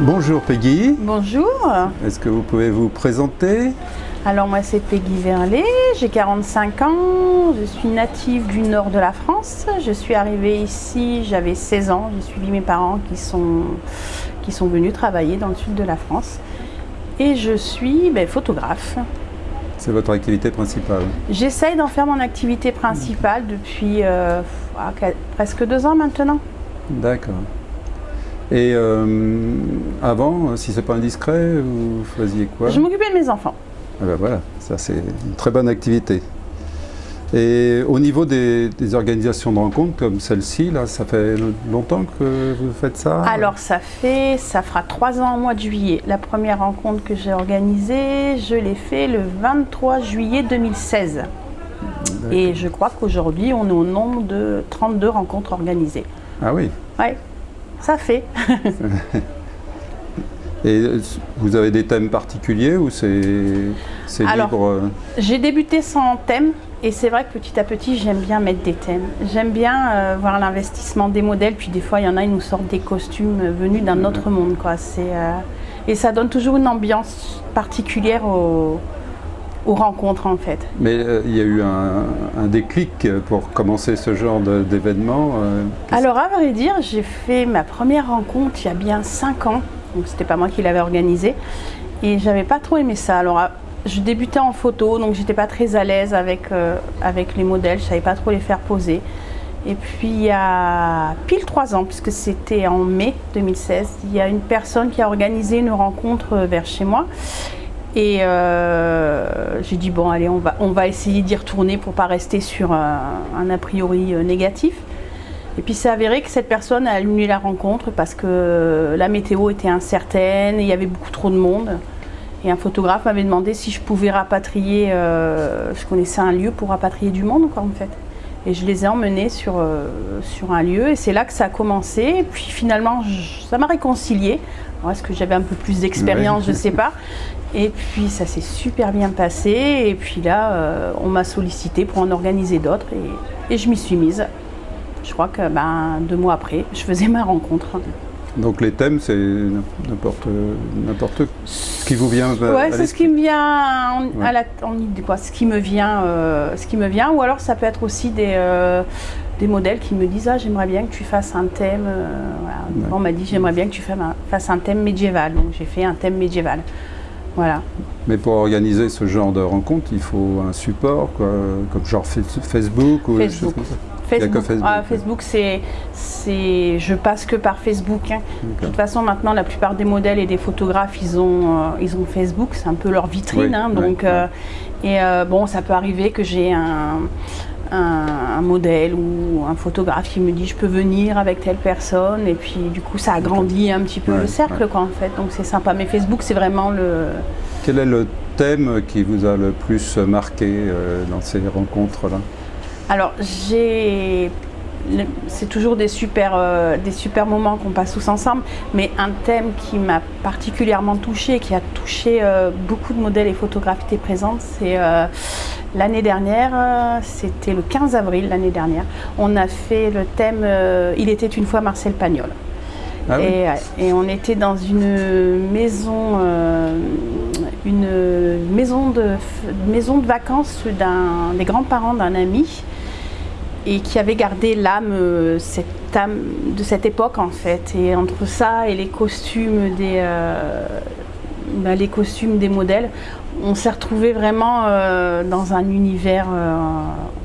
Bonjour Peggy. Bonjour. Est-ce que vous pouvez vous présenter? Alors moi c'est Peggy Verlet, j'ai 45 ans, je suis native du nord de la France. Je suis arrivée ici, j'avais 16 ans, j'ai suivi mes parents qui sont, qui sont venus travailler dans le sud de la France. Et je suis ben, photographe. C'est votre activité principale J'essaye d'en faire mon activité principale depuis euh, ah, presque deux ans maintenant. D'accord. Et euh, avant, si c'est pas indiscret, vous faisiez quoi? Je m'occupais de mes enfants. Ah ben voilà, ça c'est une très bonne activité. Et au niveau des, organisations de rencontres comme celle-ci, là, ça fait longtemps que vous faites ça Alors ça fait, ça fera trois ans au mois de juillet. La première rencontre que j'ai organisée, je l'ai fait le 23 juillet 2016. Et je crois qu'aujourd'hui, on est au nombre de 32 rencontres organisées. Ah oui Oui ça fait. Et vous avez des thèmes particuliers ou c'est libre euh J'ai débuté sans thème et c'est vrai que petit à petit j'aime bien mettre des thèmes. J'aime bien euh, voir l'investissement des modèles, puis des fois il y en a, ils nous sortent des costumes venus d'un autre monde. Quoi. Euh, et ça donne toujours une ambiance particulière au, aux rencontres en fait. Mais euh, il y a eu un, déclic pour commencer ce genre d'événement euh, Alors à vrai dire, j'ai fait ma première rencontre il y a bien 5 ans, donc c'était pas moi qui l'avais organisé, et j'avais pas trop aimé ça. Alors je débutais en photo, donc j'étais pas très à l'aise avec, euh, avec les modèles, je savais pas trop les faire poser. Et puis il y a pile 3 ans, puisque c'était en mai 2016, il y a une personne qui a organisé une rencontre vers chez moi et euh, j'ai dit, bon, allez, on va, on va essayer d'y retourner pour pas rester sur un, a priori euh, négatif. Et puis c'est avéré que cette personne a annulé la rencontre parce que la météo était incertaine et il y avait beaucoup trop de monde. Et un photographe m'avait demandé si je pouvais rapatrier, euh, je connaissais un lieu pour rapatrier du monde, quoi, en fait. Et je les ai emmenés sur, sur un lieu et c'est là que ça a commencé. Et puis finalement, ça m'a réconcilié. Est-ce que j'avais un peu plus d'expérience, je ne sais pas. Et puis ça s'est super bien passé. Et puis là, euh, on m'a sollicité pour en organiser d'autres et, je m'y suis mise. Je crois que ben, deux mois après, je faisais ma rencontre. Donc les thèmes, c'est n'importe ce qui vous vient Oui, c'est ce qui me vient à la, quoi, ce qui me vient, euh, ce qui me vient, ou alors ça peut être aussi des, euh, des modèles qui me disent ah j'aimerais bien que tu fasses un thème. On m'a dit j'aimerais bien que tu fasses un thème médiéval, donc j'ai fait un thème médiéval. Mais pour organiser ce genre de rencontre, il faut un support, comme genre Facebook ou Facebook. Facebook, ah, Facebook, c'est, je passe que par Facebook. Hein. De toute façon, maintenant, la plupart des modèles et des photographes, ils ont, euh, ils ont Facebook, c'est un peu leur vitrine. Hein. donc, euh, et euh, bon, ça peut arriver que j'ai un, un, modèle ou un photographe qui me dit je peux venir avec telle personne. Et puis du coup ça agrandit un petit peu le cercle quoi en fait. Donc c'est sympa. Mais Facebook c'est vraiment le... Quel est le thème qui vous a le plus marqué euh, dans ces rencontres là Alors j'ai c'est toujours des super, euh, des super moments qu'on passe tous ensemble, mais un thème qui m'a particulièrement touché qui a touché euh, beaucoup de modèles et photographes qui étaient présentes, c'est euh, l'année dernière, c'était le 15 avril l'année dernière, on a fait le thème Il était une fois Marcel Pagnol. Ah et, et, on était dans une maison, une maison de, maison de vacances des grands-parents d'un ami et qui avait gardé l'âme, euh, cette âme de cette époque en fait. Et entre ça et les costumes des, euh, bah, les costumes des modèles, on s'est retrouvé vraiment euh, dans un univers.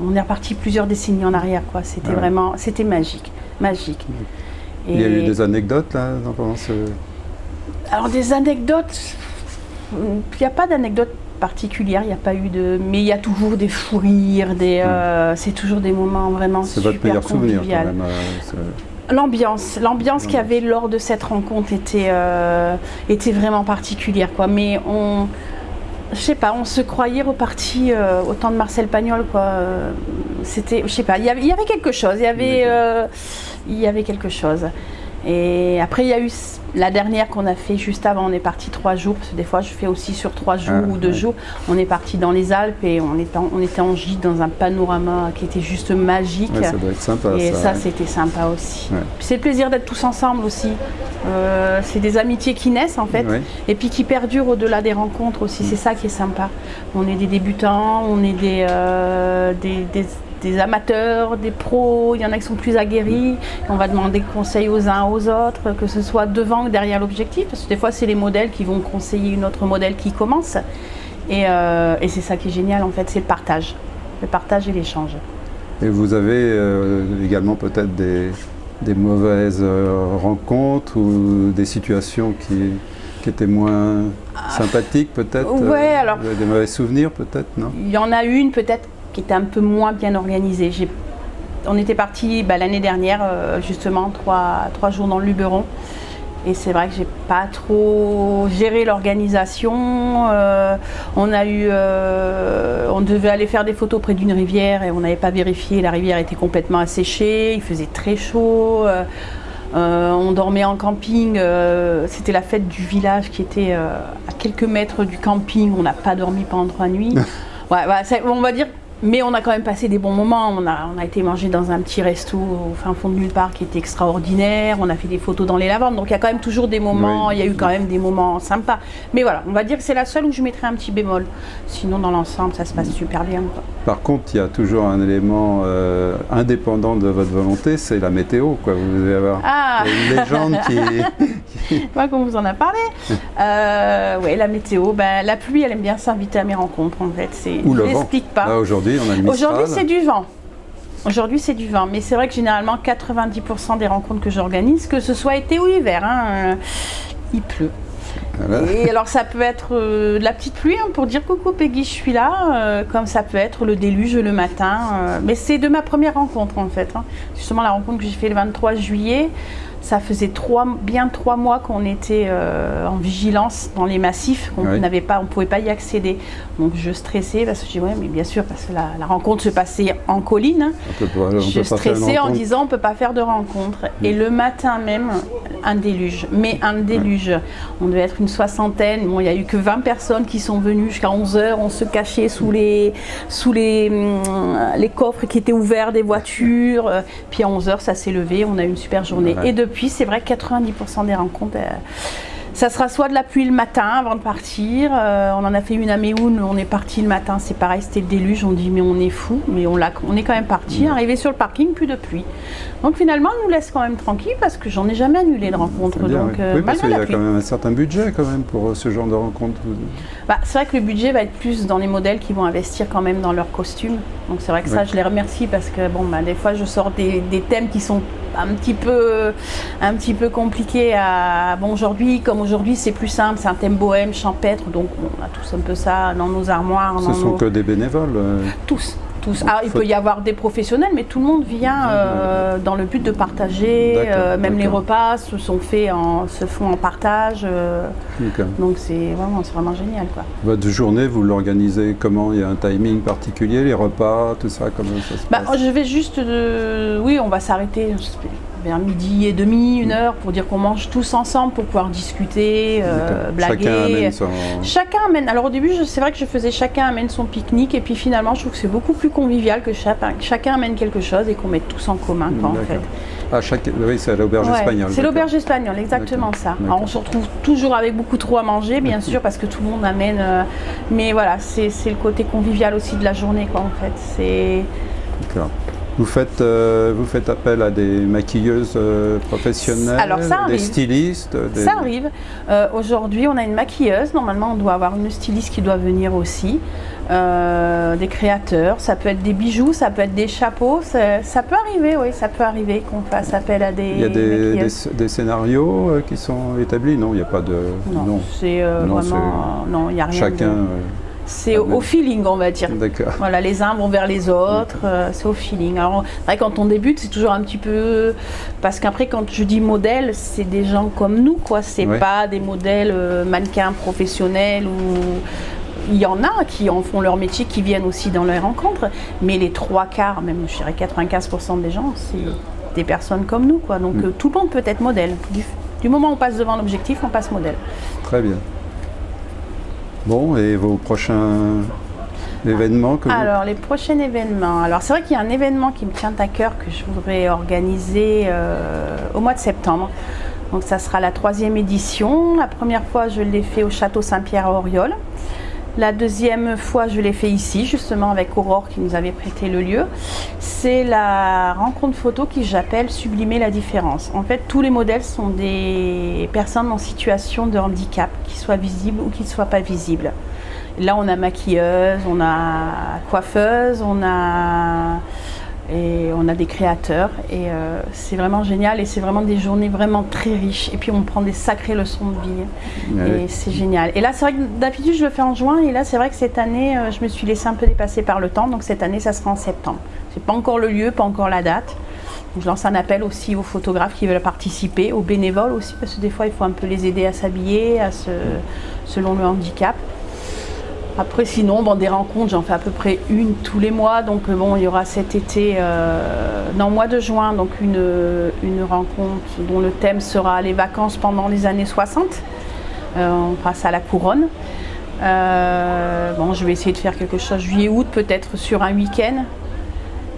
on est reparti plusieurs décennies en arrière, quoi. C'était vraiment, c'était magique, magique. Il y a eu des anecdotes là pendant ce... Alors des anecdotes, il n'y a pas d'anecdotes particulière, il n'y a pas eu de... Mais il y a toujours des fous rires, des, euh, c'est toujours des moments vraiment super votre meilleur souvenir euh, L'ambiance, l'ambiance qu'il y avait lors de cette rencontre était, euh, était vraiment particulière. Quoi. Mais on, je sais pas, on se croyait reparti euh, au temps de Marcel Pagnol, quoi. Euh, C'était, je sais pas, il y avait- quelque chose, il y avait, euh, il y avait quelque chose. Et après, il y a eu la dernière qu'on a fait juste avant, on est parti trois jours, parce que des fois je fais aussi sur trois jours Ah, ou deux ouais. jours. On est parti dans les Alpes et on était en, on était en gîte dans un panorama qui était juste magique. Ouais, ça doit être sympa. Et ça, c'était sympa aussi. Ouais. C'est le plaisir d'être tous ensemble aussi. Euh, c'est des amitiés qui naissent en fait, et puis qui perdurent au-delà des rencontres aussi. C'est ça qui est sympa. On est des débutants, on est des, euh, des, des- des amateurs, des pros. Il y en a qui sont plus aguerris. On va demander conseil aux uns aux autres, que ce soit devant ou derrière l'objectif, parce que des fois c'est les modèles qui vont conseiller une autre modèle qui commence. Et, euh, et c'est ça qui est génial en fait, c'est le partage, le partage et l'échange. Et vous avez euh, également peut-être des, des mauvaises euh, rencontres ou des situations qui, qui étaient moins sympathiques peut-être Ah. Ouais, alors- Des mauvais souvenirs peut-être, non? Il y en a une peut-être qui était un peu moins bien organisée. On était parti bah, l'année dernière, euh, justement, trois, trois jours dans le Luberon. Et c'est vrai que j'ai pas trop géré l'organisation. Euh, on a eu, euh, on devait aller faire des photos près d'une rivière et on n'avait pas vérifié. La rivière était complètement asséchée. Il faisait très chaud. Euh, on dormait en camping. C'était la fête du village qui était à quelques mètres du camping. On n'a pas dormi pendant trois nuits. Ouais, on va dire. Mais on a quand même passé des bons moments. On a, on a été manger dans un petit resto au fin fond de nulle part qui était extraordinaire. On a fait des photos dans les lavandes. Donc il y a quand même toujours des moments. Oui. Il y a eu quand même des moments sympas. Mais voilà, on va dire que c'est la seule où je mettrais un petit bémol. Sinon, dans l'ensemble, ça se passe super bien. quoi. Par contre, il y a toujours un élément euh, indépendant de votre volonté, c'est la météo. Quoi. Vous devez avoir Ah une légende qui, Moi, qu'on vous en a parlé. Euh, ouais, la météo, ben, la pluie, elle aime bien s'inviter à mes rencontres en fait. Ou le vent. pas. Là, aujourd'hui, on a le Mistral. Aujourd'hui, c'est du vent. Aujourd'hui, c'est du vent. Mais c'est vrai que généralement, 90% des rencontres que j'organise, que ce soit été ou hiver, hein, euh, il pleut. Voilà. Et alors, ça peut être euh, de la petite pluie hein, pour dire coucou Peggy, je suis là, euh, comme ça peut être le déluge le matin. euh, mais c'est de ma première rencontre en fait. hein. Justement, la rencontre que j'ai fait le 23 juillet, ça faisait trois, bien trois mois qu'on était euh, en vigilance dans les massifs, qu'on Oui. n'avait pas, on pouvait pas y accéder. Donc je stressais parce que je dis ouais, mais bien sûr parce que la, la rencontre se passait en colline. hein. On peut pas- on peut Je stressais en disant on peut pas faire de rencontre. Et le matin même, un déluge. Mais un déluge. On devait être une soixantaine. Bon, il n'y a eu que 20 personnes qui sont venues jusqu'à 11h. On se cachait sous les, sous les, les coffres qui étaient ouverts des voitures. Euh, Puis à 11h, ça s'est levé. On a eu une super journée. Et depuis, c'est vrai que 90% des rencontres. euh, ça sera soit de la pluie le matin avant de partir. euh, on en a fait une à Méhoun, on est parti le matin, c'est pareil, c'était le déluge. On dit mais on est fou, mais on, est quand même parti. Arrivé sur le parking, plus de pluie. Donc finalement, on nous laisse quand même tranquille parce que j'en ai jamais annulé de rencontre. Bien, donc, oui. euh, oui, parce qu'il y a quand même un certain budget quand même pour euh, ce genre de rencontre. Bah, c'est vrai que le budget va être plus dans les modèles qui vont investir quand même dans leurs costumes. Donc c'est vrai que ça, je les remercie parce que bon, bah, des fois, je sors des, des thèmes qui sont un petit peu, un petit peu compliqués à. Bon, aujourd'hui, comme aujourd'hui, c'est plus simple, c'est un thème bohème, champêtre, donc on a tous un peu ça dans nos armoires, Ce dans sont nos- que des bénévoles. euh, tous. Tous. Alors, il peut y avoir des professionnels, mais tout le monde vient euh, dans le but de partager. Euh, même les repas se sont faits en, se font en partage. euh, donc, c'est vraiment, vraiment génial, quoi. Votre journée, vous l'organisez comment? Il y a un timing particulier, les repas, tout ça, comment ça se Bah, passe? je vais juste, oui, on va s'arrêter vers midi et demi, une heure, pour dire qu'on mange tous ensemble pour pouvoir discuter, euh, blaguer. Chacun amène son... Chacun amène. Alors au début, c'est vrai que je faisais chacun amène son pique-nique, et puis finalement, je trouve que c'est beaucoup plus convivial que chacun, chacun amène quelque chose et qu'on mette tous en commun, quoi, en fait. Ah, chaque... Oui, c'est l'auberge Ouais, espagnole. C'est l'auberge espagnole, exactement ça. Alors, on se retrouve toujours avec beaucoup trop à manger, bien sûr, parce que tout le monde amène. euh, mais voilà, c'est c'est le côté convivial aussi de la journée, quoi, en fait. C'est. D'accord. Vous faites, euh, vous faites appel à des maquilleuses euh, professionnelles, Alors, ça des stylistes des- Ça arrive. Euh, Aujourd'hui, on a une maquilleuse. Normalement, on doit avoir une styliste qui doit venir aussi. Euh, des créateurs. Ça peut être des bijoux, ça peut être des chapeaux. Ça, ça peut arriver, oui, ça peut arriver qu'on fasse appel à des Il y a des, maquilleuses. des- des scénarios qui sont établis? Non, il n'y a pas de... Non, c'est Non, non, il n'y a rien. Chacun... de- C'est au, au feeling, on va dire. D'accord. Voilà, les uns vont vers les autres, euh, c'est au feeling. Alors, vrai, quand on débute, c'est toujours un petit peu. Parce qu'après, quand je dis modèle, c'est des gens comme nous, quoi. C'est Ouais. pas des modèles euh, mannequins professionnels ou. il y en a qui en font leur métier, qui viennent aussi dans les rencontres, mais les trois quarts, même je dirais 95% des gens, c'est des personnes comme nous. Quoi. Donc Mm. euh, tout le monde peut être modèle. Du, du moment où on passe devant l'objectif, on passe modèle. Très bien. Bon, et vos prochains événements que Alors, les prochains événements. Alors, c'est vrai qu'il y a un événement qui me tient à cœur que je voudrais organiser euh, au mois de septembre. Donc, ça sera la troisième édition. La première fois, je l'ai fait au Château Saint-Pierre à. La deuxième fois, je l'ai fait ici, justement avec Aurore qui nous avait prêté le lieu. C'est la rencontre photo qui j'appelle Sublimer la différence. En fait, tous les modèles sont des personnes en situation de handicap, qui soient visibles ou qui ne soient pas visibles. Là, on a maquilleuse, on a coiffeuse, on a, et on a des créateurs. Et euh, c'est vraiment génial et c'est vraiment des journées vraiment très riches. Et puis, on prend des sacrées leçons de vie. Ah Et oui. c'est génial. Et là, c'est vrai que d'habitude, je le fais en juin. Et là, c'est vrai que cette année, euh, je me suis laissée un peu dépasser par le temps. Donc, cette année, ça sera en septembre. C'est pas encore le lieu, pas encore la date. Je lance un appel aussi aux photographes qui veulent participer, aux bénévoles aussi, parce que des fois, il faut un peu les aider à s'habiller, à se, selon le handicap. Après, sinon, bon, des rencontres, j'en fais à peu près une tous les mois. Donc, euh, bon, il y aura cet été, euh, dans le mois de juin, donc une, une rencontre dont le thème sera les vacances pendant les années 60. Euh, on passe à la couronne. Euh, bon, je vais essayer de faire quelque chose juillet-août, peut-être sur un week-end.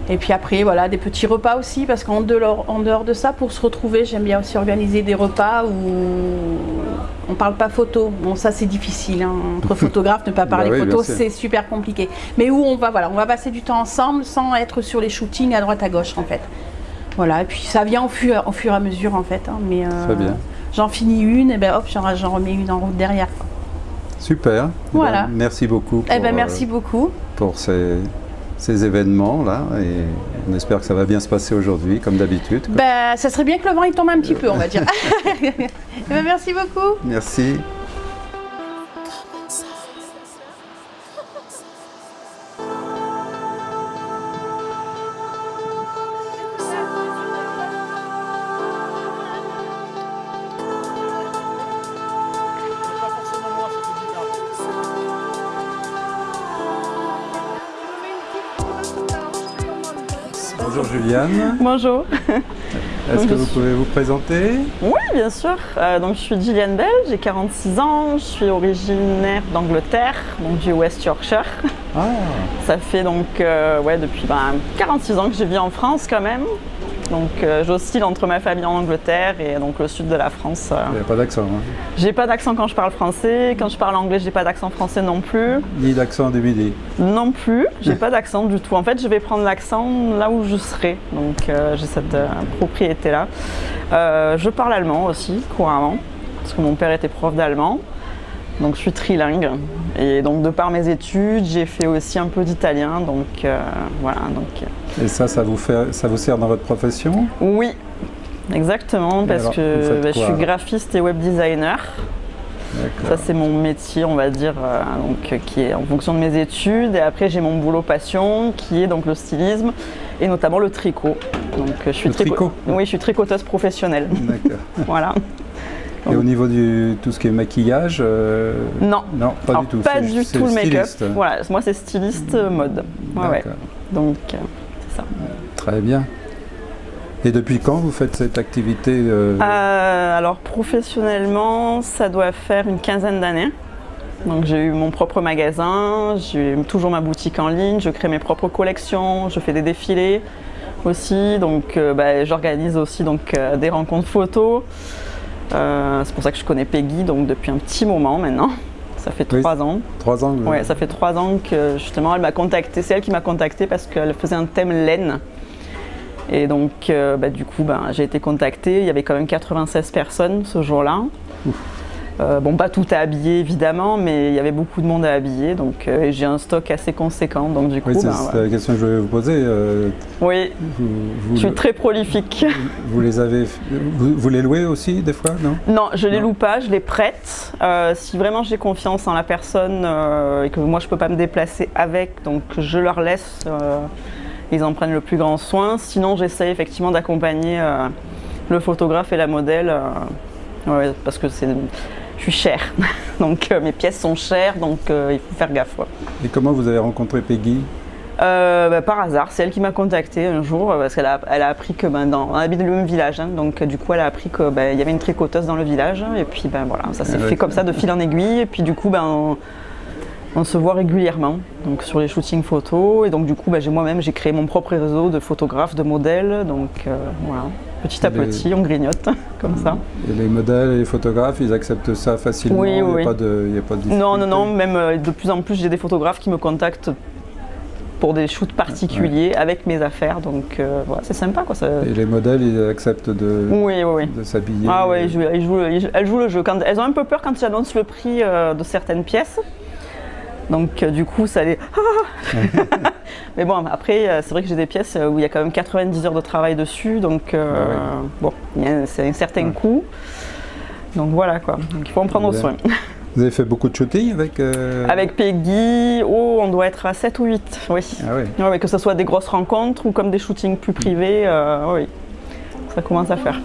Et puis après, voilà, des petits repas aussi, parce qu'en dehors, en dehors de ça, pour se retrouver, j'aime bien aussi organiser des repas où on parle pas photo. Bon, ça c'est difficile. hein. Entre photographes, ne pas parler Bah oui, photo, c'est super compliqué. Mais où on va, voilà, on va passer du temps ensemble sans être sur les shootings à droite à gauche, en fait. Voilà, et puis ça vient au fur, au fur et à mesure, en fait. hein, mais euh, Très bien. J'en finis une, et ben hop, j'en remets une en route derrière. quoi. Super. Voilà. ben, merci beaucoup pour, Eh ben merci euh, beaucoup. pour ces, ces événements-là. Et on espère que ça va bien se passer aujourd'hui, comme d'habitude. Ben, ça serait bien que le vent il tombe un petit peu, on va dire. Eh ben, merci beaucoup. Merci. Bonjour. Est-ce que vous pouvez vous présenter? Oui, bien sûr. Euh, donc, je suis Gillian Bell, j'ai 46 ans, je suis originaire d'Angleterre, donc du West Yorkshire. Ah, Ça fait donc euh, ouais, depuis ben, 46 ans que je vis en France quand même. Donc euh, j'oscille entre ma famille en Angleterre et donc le sud de la France. euh. il n'y a pas d'accent. hein. J'ai pas d'accent quand je parle français, quand je parle anglais j'ai pas d'accent français non plus. Ni d'accent du midi. Non plus, j'ai pas d'accent du tout. En fait je vais prendre l'accent là où je serai. Donc euh, j'ai cette euh, propriété là. je parle allemand aussi couramment, parce que mon père était prof d'allemand. Donc je suis trilingue. Et donc de par mes études, j'ai fait aussi un peu d'italien. Donc voilà. Donc Et ça, ça vous, fait, ça vous sert dans votre profession oui, exactement, parce alors, que bah, je suis graphiste et web designer. Ça c'est mon métier, on va dire, euh, donc, euh, qui est en fonction de mes études. Et après j'ai mon boulot passion, qui est donc le stylisme et notamment le tricot. Donc euh, je suis Le trico- tricot Oui, je suis tricoteuse professionnelle. D'accord. voilà. Et au niveau du tout ce qui est maquillage euh, Non. Non, pas Alors, du tout. Pas du tout le make-up. Voilà, moi c'est styliste mode. Ouais. Donc euh, ça. Très bien. Et depuis quand vous faites cette activité euh, Euh, alors professionnellement, ça doit faire une quinzaine d'années. Donc j'ai eu mon propre magasin, j'ai toujours ma boutique en ligne, je crée mes propres collections, je fais des défilés aussi. Donc euh, bah, j'organise aussi donc, des rencontres photos. C'est pour ça que je connais Peggy donc depuis un petit moment maintenant. Ça fait Oui. trois ans. Trois ans vous- Ouais, ça fait trois ans que justement elle m'a contacté. C'est elle qui m'a contacté parce qu'elle faisait un thème laine. Et donc, euh, bah, du coup, ben, j'ai été contactée. Il y avait quand même 96 personnes ce jour-là. Euh, bon, pas tout à habiller évidemment, mais il y avait beaucoup de monde à habiller. Donc, euh, j'ai un stock assez conséquent. Donc, du coup, Oui, c'est ben, c'est la question que je voulais vous poser. euh, oui, vous, vous je suis le- très prolifique. vous les avez, vous, vous les louez aussi des fois, non? Non, je les Non. loue pas, je les prête. Si vraiment j'ai confiance en la personne et que moi je peux pas me déplacer avec, donc je leur laisse, ils en prennent le plus grand soin. Sinon, j'essaie effectivement d'accompagner le photographe et la modèle, ouais, parce que c'est, suis chère. donc mes pièces sont chères, donc il faut faire gaffe. Et comment vous avez rencontré Peggy? Euh, bah, par hasard, c'est elle qui m'a contacté un jour parce qu'elle a, elle a appris que ben, dans, on habite le même village, hein, donc du coup elle a appris qu'il ben, y avait une tricoteuse dans le village et puis ben voilà, ça s'est fait comme ça de fil en aiguille et puis du coup ben, on, se voit régulièrement donc sur les shootings photos et donc du coup ben, moi-même j'ai créé mon propre réseau de photographes, de modèles donc euh, voilà. Petit à petit, on grignote comme ça. Et les modèles et les photographes, ils acceptent ça facilement Oui, oui. Il n'y a, pas de Non, non, non. Même euh, de plus en plus, j'ai des photographes qui me contactent pour des shoots particuliers avec mes affaires. Donc euh, voilà, c'est sympa. Quoi, Et les modèles, ils acceptent de, oui, oui, de s'habiller Ah oui, elles jouent, elles jouent le jeu. Quand, elles ont un peu peur quand j'annonce le prix euh, de certaines pièces. Donc euh, du coup, ça les... Mais bon, après, c'est vrai que j'ai des pièces où il y a quand même 90 heures de travail dessus. Donc ah bon, c'est un certain coût. Donc voilà quoi, donc, il faut en prendre soin. Vous avez fait beaucoup de shooting avec euh... Avec Peggy, oh, on doit être à 7 ou 8, oui. Ah oui. que ce soit des grosses rencontres ou comme des shootings plus privés, euh, oui. Ça commence à faire.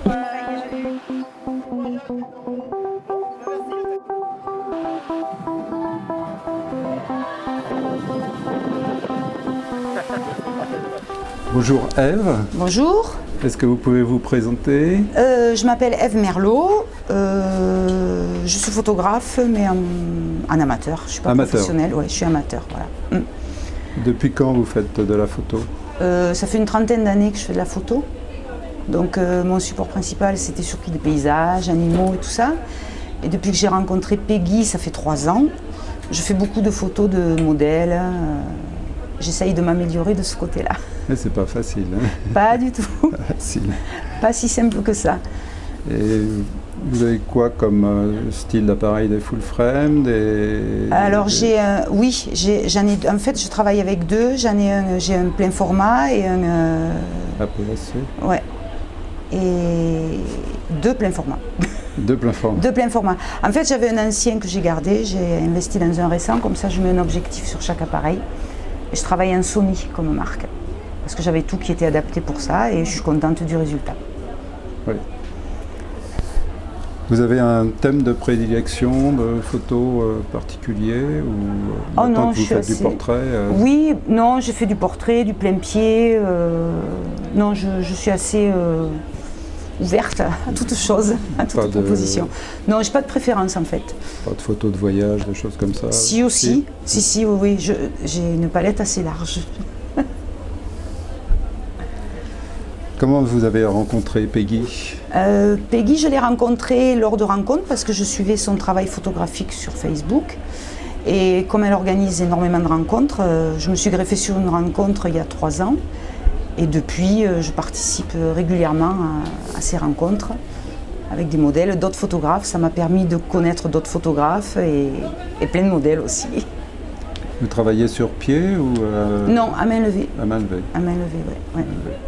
Bonjour Eve. Bonjour. Est-ce que vous pouvez vous présenter? Euh, Je m'appelle Eve Merlot. Euh, je suis photographe, mais en, amateur. Je ne suis pas amateur. professionnelle. Ouais, je suis amateur. Voilà. Mm. Depuis quand vous faites de la photo? Euh, Ça fait une trentaine d'années que je fais de la photo. Donc mon support principal, c'était surtout des paysages, animaux et tout ça. Et depuis que j'ai rencontré Peggy, ça fait trois ans, je fais beaucoup de photos de modèles. Euh, j'essaye de m'améliorer de ce côté-là. Mais c'est pas facile. Hein pas du tout. Pas facile. Pas si simple que ça. Et vous avez quoi comme euh, style d'appareil Des full frame des, Alors des... j'ai un, oui, j'en ai, en fait je travaille avec deux. J'en ai un, j'ai un plein format et un. Euh, APS-C. Ouais. Et deux pleins formats. Deux pleins formats. Deux pleins formats. En fait, j'avais un ancien que j'ai gardé. J'ai investi dans un récent. Comme ça, je mets un objectif sur chaque appareil. Et je travaille en Sony comme marque. Parce que j'avais tout qui était adapté pour ça et je suis contente du résultat. Oui. Vous avez un thème de prédilection de photos euh, particulier ou oh non, que vous je faites assez... du portrait euh... Oui, non, j'ai fait du portrait, du plein pied. Euh... non, je, je, suis assez euh, ouverte à toute chose, à toute pas proposition. De... Non, j'ai pas de préférence en fait. Pas de photos de voyage, des choses comme ça Si aussi, si, si, si oui, oui. J'ai une palette assez large. Comment vous avez rencontré Peggy? Euh, Peggy, je l'ai rencontrée lors de rencontres parce que je suivais son travail photographique sur Facebook. Et comme elle organise énormément de rencontres, euh, je me suis greffée sur une rencontre il y a trois ans. Et depuis, euh, je participe régulièrement à, à ces rencontres avec des modèles, d'autres photographes. Ça m'a permis de connaître d'autres photographes et, et, plein de modèles aussi. Vous travaillez sur pied ou euh... Non, à main levée. À main levée. À main levée, oui.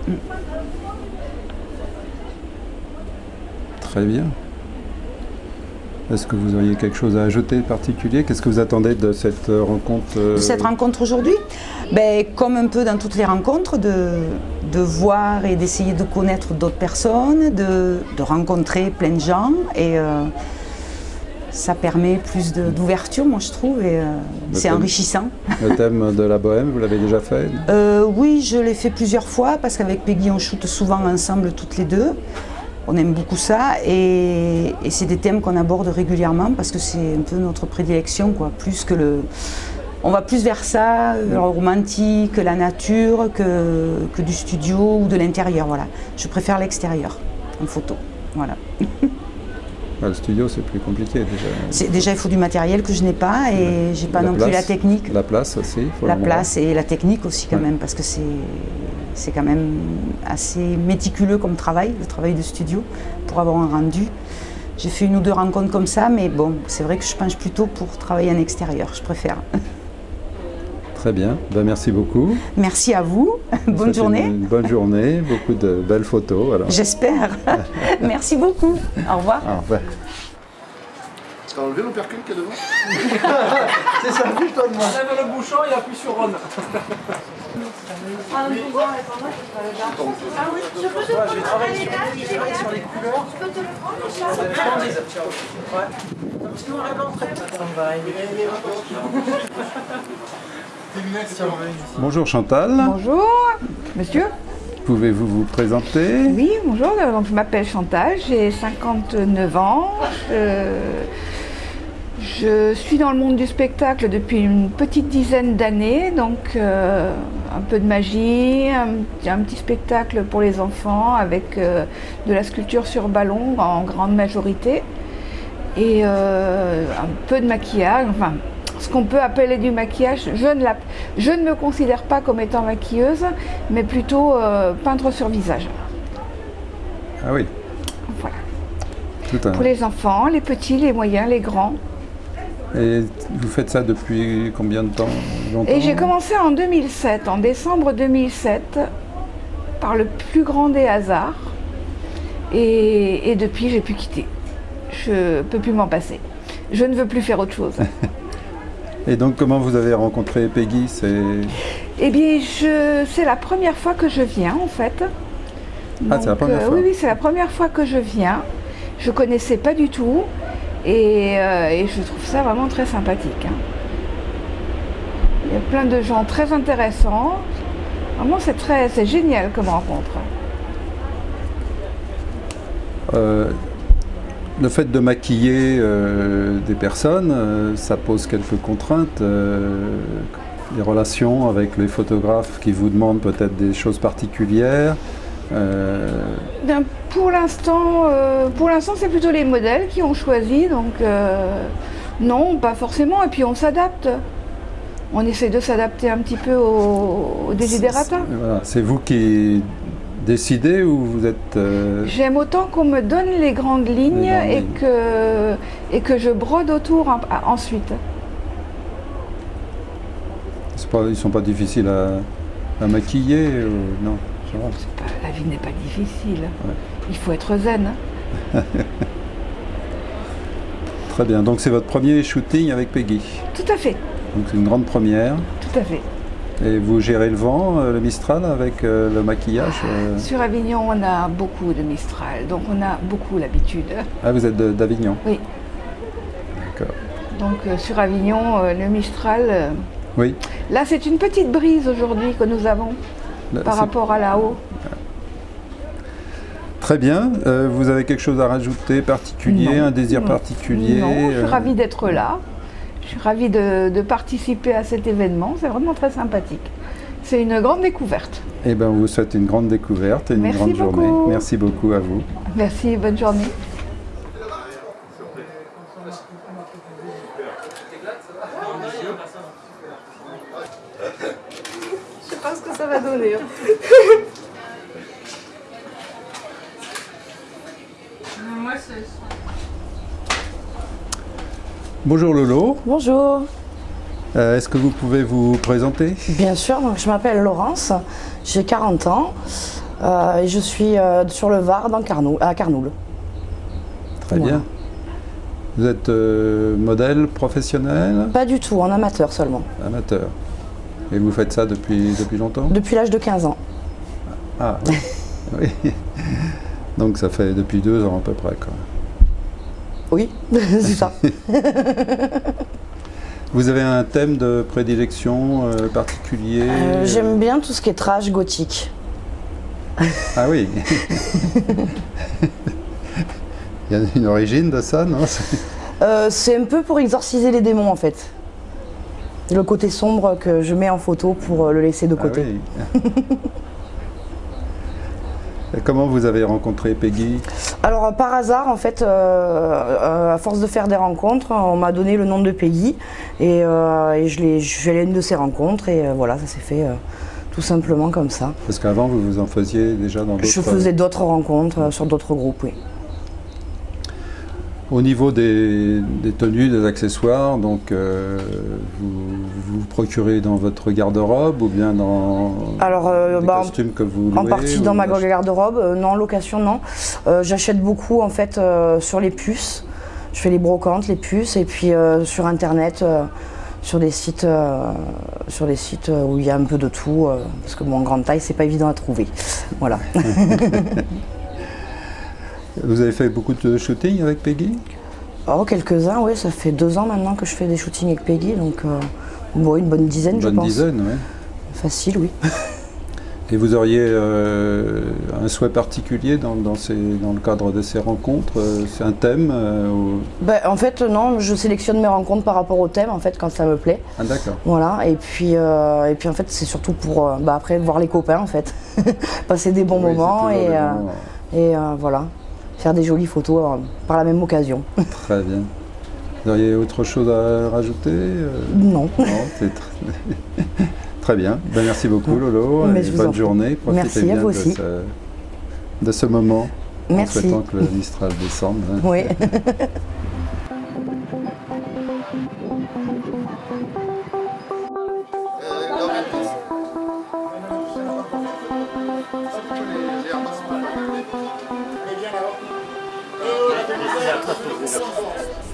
Ouais. Très bien. Est-ce que vous auriez quelque chose à ajouter de particulier? Qu'est-ce que vous attendez de cette rencontre De cette rencontre aujourd'hui? Ben, Comme un peu dans toutes les rencontres, de, de voir et d'essayer de connaître d'autres personnes, de, de, rencontrer plein de gens. Et euh, ça permet plus d'ouverture, moi je trouve, et euh, c'est enrichissant. Le thème de la bohème, vous l'avez déjà fait? Euh, Oui, je l'ai fait plusieurs fois, parce qu'avec Peggy, on shoote souvent ensemble toutes les deux. On aime beaucoup ça et, et c'est des thèmes qu'on aborde régulièrement parce que c'est un peu notre prédilection, quoi. Plus que le, on va plus vers ça, le romantique, la nature, que, que du studio ou de l'intérieur. Voilà. Je préfère l'extérieur en photo. Voilà. Ah, le studio, c'est plus compliqué déjà. Déjà, il faut du matériel que je n'ai pas et j'ai pas la non place, plus la technique. La place aussi. Faut la place et la technique aussi quand ouais. même parce que c'est quand même assez méticuleux comme travail, le travail de studio, pour avoir un rendu. J'ai fait une ou deux rencontres comme ça, mais bon, c'est vrai que je penche plutôt pour travailler en extérieur, je préfère. Très bien, ben, merci beaucoup. Merci à vous, bonne journée. Une bonne journée, beaucoup de belles photos. J'espère. merci beaucoup, au revoir. Au revoir. T'as enlevé l'opercule qui est devant C'est ça, je te demande. Enlève le bouchon et appuie sur on. Bonjour Chantal, Bonjour, monsieur. pouvez-vous vous présenter? Oui, bonjour. Donc, je m'appelle Chantal, j'ai 59 ans. Euh, je suis dans le monde du spectacle depuis une petite dizaine d'années, donc euh, un peu de magie, un, un petit spectacle pour les enfants avec euh, de la sculpture sur ballon en grande majorité et un peu de maquillage, enfin ce qu'on peut appeler du maquillage. Je ne, l'app- je ne me considère pas comme étant maquilleuse, mais plutôt euh, peintre sur visage. Ah oui, Voilà. tout. Pour les enfants, les petits, les moyens, les grands. Et vous faites ça depuis combien de temps? Et j'ai commencé en 2007, en décembre 2007, par le plus grand des hasards. Et, et depuis, j'ai pu quitter. Je ne peux plus m'en passer. Je ne veux plus faire autre chose. Et donc comment vous avez rencontré Peggy? C'est Eh bien, je- c'est la première fois que je viens, en fait. Ah, c'est la première fois. Oui, oui, c'est la première fois que je viens. Je connaissais pas du tout. Et, euh, et je trouve ça vraiment très sympathique. hein. Il y a plein de gens très intéressants. Vraiment, c'est très, c'est génial comme rencontre. Euh, le fait de maquiller euh, des personnes, euh, ça pose quelques contraintes. euh, les relations avec les photographes qui vous demandent peut-être des choses particulières. Bien, pour l'instant, c'est plutôt les modèles qui ont choisi. Donc, non, pas forcément. Et puis, on s'adapte. On essaie de s'adapter un petit peu desiderata. voilà. C'est vous qui décidez ou vous êtes... euh, J'aime autant qu'on me donne les grandes lignes, grandes et, lignes. Que, et que je brode autour en- à- ensuite. pas- ils ne sont pas difficiles à, à maquiller ou- Non, ça va. C'est pas- la vie n'est pas difficile. Il faut être zen. Très bien, donc c'est votre premier shooting avec Peggy. Tout à fait, Donc c'est une grande première. tout à fait. Et vous gérez le vent, euh, le Mistral, avec euh, le maquillage euh, Sur Avignon, on a beaucoup de Mistral, donc on a beaucoup l'habitude. Ah, vous êtes d'Avignon Oui. D'accord. Donc sur Avignon, le Mistral. Oui. Là, c'est une petite brise aujourd'hui que nous avons Là, par rapport à là-haut. Très bien. Euh, vous avez quelque chose à rajouter particulier, Non. un désir Non. particulier Non, je suis ravie d'être là. Je suis ravie de, de participer à cet événement. C'est vraiment très sympathique. C'est une grande découverte. Eh bien, on vous souhaite une grande découverte et une Merci grande journée. Merci beaucoup à vous. Merci, bonne journée. Je sais pas ce que ça va donner. Bonjour Lolo. Bonjour, Euh, Est-ce que vous pouvez vous présenter? Bien sûr, donc je m'appelle Laurence, j'ai 40 ans euh, et je suis euh, sur le Var dans Carnou- à Carnoul. Très Voilà. bien. Vous êtes modèle professionnel, Pas du tout, en amateur seulement, amateur. Et vous faites ça depuis, depuis longtemps? Depuis l'âge de 15 ans. Ah, oui. oui. Donc ça fait depuis deux ans à peu près. Quoi. Oui, c'est ça. Vous avez un thème de prédilection euh, particulier Euh, J'aime bien tout ce qui est trash gothique. Ah oui Il y a une origine de ça, non? C'est- Euh, c'est un peu pour exorciser les démons en fait. Le côté sombre que je mets en photo pour euh, le laisser de Ah côté. oui. Et comment vous avez rencontré Peggy? Alors par hasard, en fait, euh, euh, à force de faire des rencontres, on m'a donné le nom de Peggy et, euh, et je, l'ai- je suis allée à une de ces rencontres et euh, voilà, ça s'est fait tout simplement comme ça. Parce qu'avant, vous vous en faisiez déjà dans d'autres... Je faisais d'autres rencontres sur d'autres groupes, oui. Au niveau des, des tenues, des accessoires, donc euh, vous vous procurez dans votre garde-robe ou bien dans Alors, euh, des bah, costumes que vous louez En partie dans ma garde-robe, euh, non, location non. Euh, J'achète beaucoup en fait sur les puces. Je fais les brocantes, les puces et puis sur internet, sur des sites, sur des sites où il y a un peu de tout, parce que bon, en grande taille, c'est pas évident à trouver. Voilà. Vous avez fait beaucoup de shooting avec Peggy? Oh, quelques-uns, oui, ça fait deux ans maintenant que je fais des shootings avec Peggy, donc euh, bon, une bonne dizaine, Une je bonne pense. dizaine, oui. Facile, oui. Et vous auriez euh, un souhait particulier dans, dans ces- dans le cadre de ces rencontres euh, C'est un thème euh, ou- Ben, en fait, non, je sélectionne mes rencontres par rapport au thème, en fait, quand ça me plaît. Ah d'accord. Voilà, et puis, euh, et puis en fait, c'est surtout pour bah, après voir les copains, en fait. Passer des bons Oui, moments et, moments. et voilà, faire des jolies photos euh, par la même occasion. Très bien. Vous auriez autre chose à rajouter euh non. Non, c'est très bien. Ben, merci beaucoup Lolo. Mais et en bonne journée. Profitez Merci à bien vous de aussi. ce, de ce moment. En Merci. souhaitant que le Mistral descende. hein. Oui.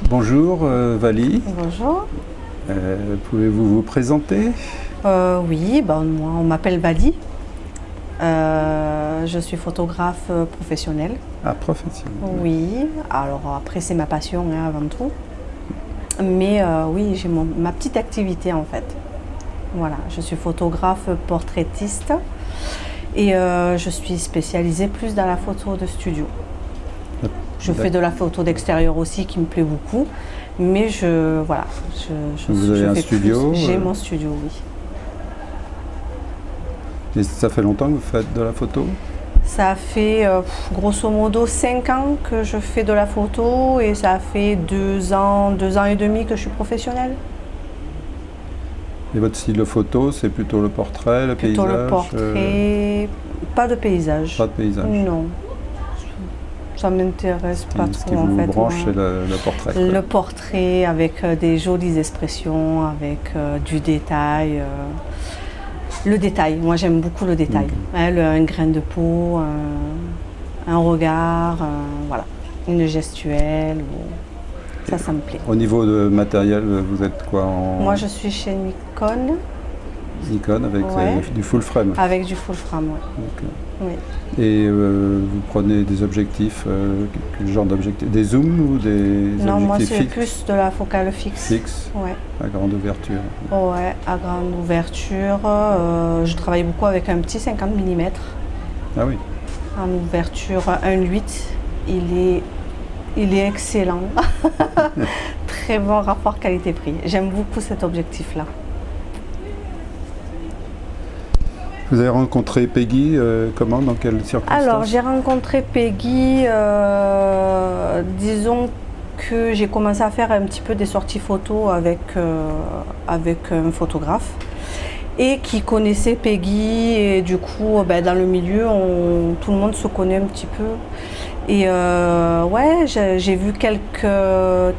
Bonjour euh, Vali. Bonjour. Euh, Pouvez-vous vous présenter? Euh, oui, ben, moi on m'appelle Badi. Euh, je suis photographe professionnelle. Ah, professionnel. Oui, alors après c'est ma passion hein, avant tout. Mais oui, j'ai ma petite activité en fait. Voilà, je suis photographe portraitiste et je suis spécialisée plus dans la photo de studio. Je fais de la photo d'extérieur aussi qui me plaît beaucoup, mais je voilà, je, je- Vous je avez un studio, plus- J'ai euh, mon studio, oui. Et ça fait longtemps que vous faites de la photo? Ça fait euh, grosso modo 5 ans que je fais de la photo et ça fait 2 ans, deux ans et demi que je suis professionnelle. Et votre style de photo, c'est plutôt le portrait, le Plutôt paysage le portrait, euh, pas de paysage. Pas de paysage. Non, ça m'intéresse pas qui trop en fait. branche, le, le portrait. quoi. Le portrait avec euh, des jolies expressions, avec euh, du détail. euh, le détail, moi j'aime beaucoup le détail. Hein, le- un grain de peau, un, regard, voilà, une gestuelle. ou- Ça, ça me plaît. Au niveau de matériel, vous êtes quoi en Moi je suis chez Nikon Nikon avec Ouais. du full frame avec du full frame. D'accord. Oui. Et euh, vous prenez des objectifs, euh, quel genre d'objectifs? Des zooms ou des Non, moi c'est plus de la focale fixe. Fixes, Ouais. à grande ouverture. Ouais, à grande ouverture. euh, je travaille beaucoup avec un petit 50 mm Ah oui, en ouverture 1.8. Il est, il est excellent. Très bon rapport qualité-prix. J'aime beaucoup cet objectif-là. Vous avez rencontré Peggy, euh, comment, dans quelles circonstances Alors, j'ai rencontré Peggy, euh, disons que j'ai commencé à faire un petit peu des sorties photos avec, euh, avec un photographe et qui connaissait Peggy et du coup, ben, dans le milieu, tout le monde se connaît un petit peu. Et euh, ouais, j'ai vu quelques,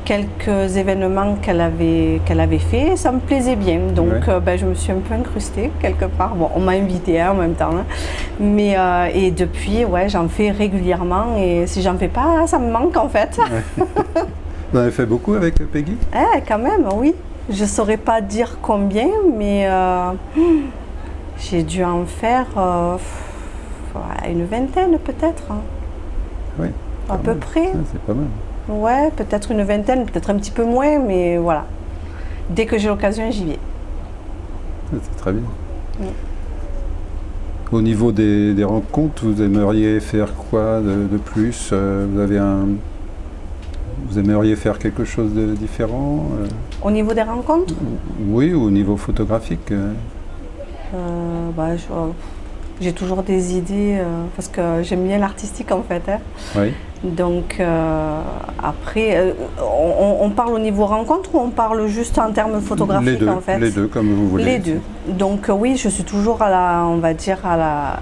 quelques événements qu'elle avait, qu'elle avait fait, ça me plaisait bien. Donc Ouais. euh, ben, je me suis un peu incrustée quelque part. Bon, on m'a invitée hein, en même temps. hein. Mais euh, et depuis, ouais, j'en fais régulièrement et si j'en fais pas, ça me manque en fait. Vous en avez fait beaucoup avec Peggy? Eh, quand même, oui. Je saurais pas dire combien, mais j'ai dû en faire une vingtaine peut-être. hein. Oui. À peu près. Ah, C'est pas mal. Ouais, peut-être une vingtaine, peut-être un petit peu moins, mais voilà. Dès que j'ai l'occasion, j'y vais. C'est très bien. Oui. Au niveau des, des rencontres, vous aimeriez faire quoi de, de plus Euh, Vous avez un, vous aimeriez faire quelque chose de différent euh, Au niveau des rencontres, Oui, ou au niveau photographique euh, bah, je- j'ai toujours des idées euh, parce que j'aime bien l'artistique en fait. hein. Oui. Donc euh, après, euh, on, on parle au niveau rencontre ou on parle juste en termes photographiques les deux, en fait? les deux, comme vous voulez. Les deux. Donc oui, je suis toujours à la, on va dire à la,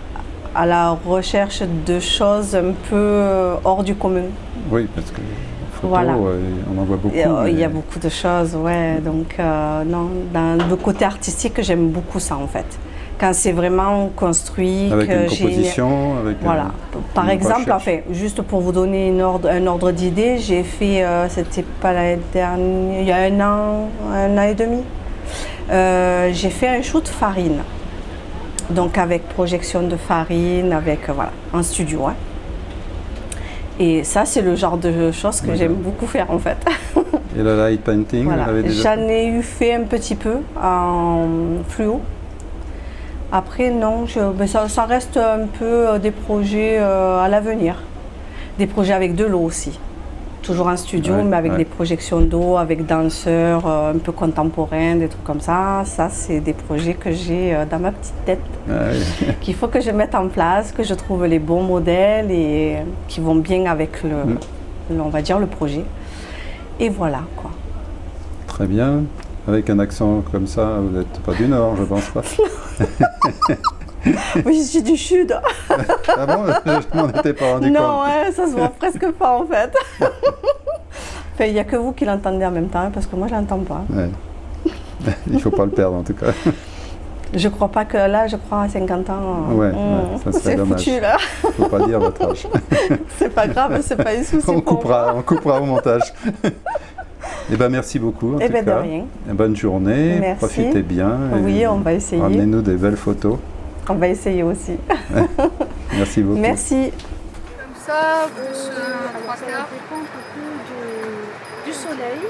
à la recherche de choses un peu hors du commun. Oui, parce que photo, Voilà. on en voit beaucoup. Il y a beaucoup de choses, ouais. Donc euh, non, dans le côté artistique, j'aime beaucoup ça en fait. Quand c'est vraiment construit, Avec que une composition, avec. Voilà. Par une exemple, recherche. enfin, juste pour vous donner une ordre- un ordre d'idée, j'ai fait, euh, c'était pas l'année dernière, il y a un an, un an et demi, Euh, j'ai fait un shoot farine. Donc avec projection de farine, avec euh, voilà, un studio. hein. Et ça, c'est le genre de choses que j'aime beaucoup faire en fait. Et le light painting, Voilà. déjà J'en ai eu fait un petit peu en fluo. Après, non, je- mais ça, ça reste un peu euh, des projets euh, à l'avenir. Des projets avec de l'eau aussi. Toujours en studio, Ouais, mais avec ouais. des projections d'eau, avec danseurs euh, un peu contemporains, des trucs comme ça. Ça, c'est des projets que j'ai euh, dans ma petite tête, Ah qu'il faut que je mette en place, que je trouve les bons modèles et qui vont bien avec le, Mm. le- on va dire, le projet. Et voilà, quoi. Très bien. Avec un accent comme ça, vous n'êtes pas du Nord, je pense pas. Oui, je suis du Sud. Ah bon Je m'en étais pas rendu Non, compte. ouais, ça se voit presque pas en fait. Enfin, il n'y a que vous qui l'entendez en même temps, hein, parce que moi je l'entends pas. Ouais. Il faut pas le perdre en tout cas. Je crois pas que là, je crois à 50 ans. Ouais, hmm, ouais, ça serait c'est dommage. foutu là. Il faut pas dire votre âge. C'est pas grave, c'est pas un souci. On coupera, on coupera au montage. Eh ben merci beaucoup en Eh tout ben, de rien. Et bonne journée, Merci. profitez bien. et Oui, on va essayer. Ramenez-nous des belles photos. On va essayer aussi. Merci beaucoup. Merci. Comme ça, plus un trois quarts. du soleil.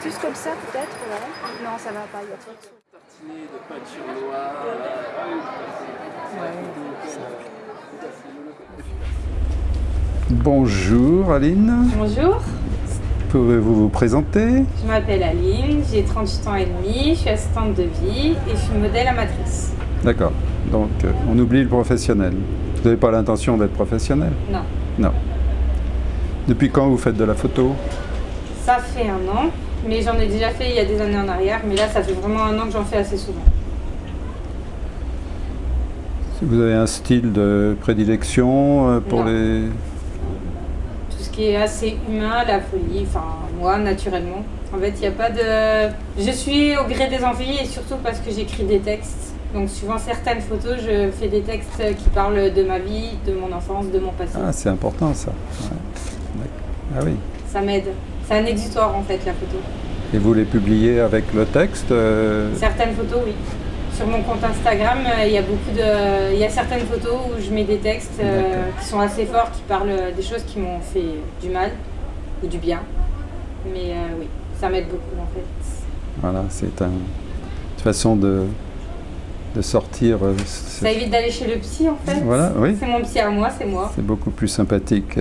Plus comme ça peut-être, ouais. Non, ça va pas, il y a trop de soleil. de peinture noire. Bonjour Aline, Bonjour, pouvez-vous vous présenter je m'appelle Aline, j'ai 38 ans et demi, je suis assistante de vie et je suis modèle amatrice. D'accord, donc euh, on oublie le professionnel. Vous n'avez pas l'intention d'être professionnel Non, Non. Depuis quand vous faites de la photo ça fait un an, mais j'en ai déjà fait il y a des années en arrière, mais là ça fait vraiment un an que j'en fais assez souvent. Vous avez un style de prédilection euh, pour Non. les... Qui est assez humain, la folie, enfin moi naturellement. En fait, il n'y a pas de... Je suis au gré des envies et surtout parce que j'écris des textes. Donc suivant certaines photos, je fais des textes qui parlent de ma vie, de mon enfance, de mon passé. Ah, c'est important ça. Ouais. Ah oui. Ça m'aide. C'est un exutoire en fait la photo. Et vous les publiez avec le texte euh, Certaines photos, oui. Sur mon compte Instagram, euh, il y a beaucoup de, il y a certaines photos où je mets des textes euh, qui sont assez forts, qui parlent des choses qui m'ont fait du mal ou du bien. Mais euh, oui, ça m'aide beaucoup en fait. Voilà, c'est un- une façon de, de sortir. euh, ce- Ça évite d'aller chez le psy en fait. Voilà, oui. C'est mon psy à moi, c'est moi. C'est beaucoup plus sympathique.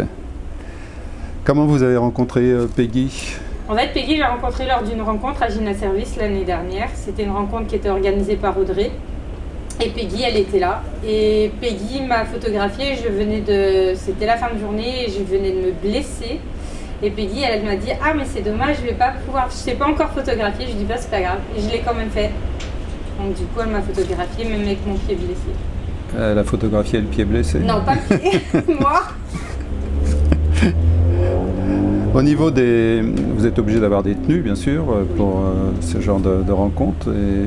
Comment vous avez rencontré euh, Peggy? En fait, Peggy, je l'ai rencontrée lors d'une rencontre à Gina Service l'année dernière. C'était une rencontre qui était organisée par Audrey. Et Peggy, elle était là. Et Peggy m'a photographiée. Je venais de. C'était la fin de journée et je venais de me blesser. Et Peggy, elle m'a dit Ah, mais c'est dommage, je vais pas pouvoir. Je sais pas encore photographier. Je dis Bah, c'est pas grave. Et je l'ai quand même fait. Donc, du coup, elle m'a photographiée, même avec mon pied blessé. Elle a photographié le pied blessé Non, pas le pied. Moi. Au niveau des... Vous êtes obligé d'avoir des tenues, bien sûr, euh, pour euh, ce genre de, de rencontres. Et euh,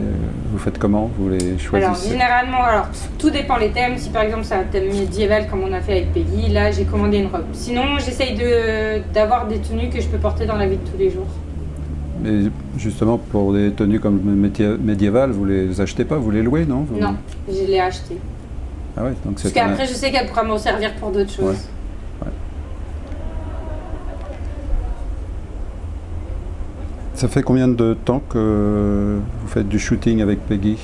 vous faites comment? Vous les Alors choisissez généralement, alors tout dépend les thèmes. Si par exemple c'est un thème médiéval comme on a fait avec Peggy, là j'ai commandé une robe. Sinon j'essaye de d'avoir des tenues que je peux porter dans la vie de tous les jours. Mais justement, pour des tenues comme médiévales, vous les achetez pas? Vous les louez, non? Vous- Non, je l'ai acheté. Ah ouais, donc Parce c'est un- qu'après je sais qu'elle pourra m'en servir pour d'autres choses. Ouais. Ça fait combien de temps que vous faites du shooting avec Peggy?